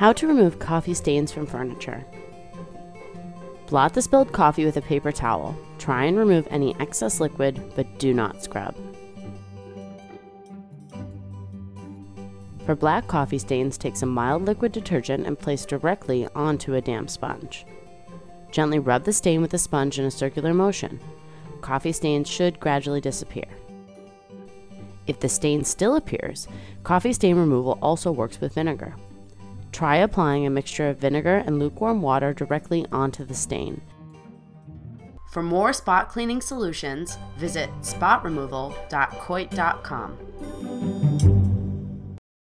How to remove coffee stains from furniture. Blot the spilled coffee with a paper towel. Try and remove any excess liquid, but do not scrub. For black coffee stains, take some mild liquid detergent and place directly onto a damp sponge. Gently rub the stain with the sponge in a circular motion. Coffee stains should gradually disappear. If the stain still appears, coffee stain removal also works with vinegar. Try applying a mixture of vinegar and lukewarm water directly onto the stain. For more spot cleaning solutions, visit spotremoval.coit.com.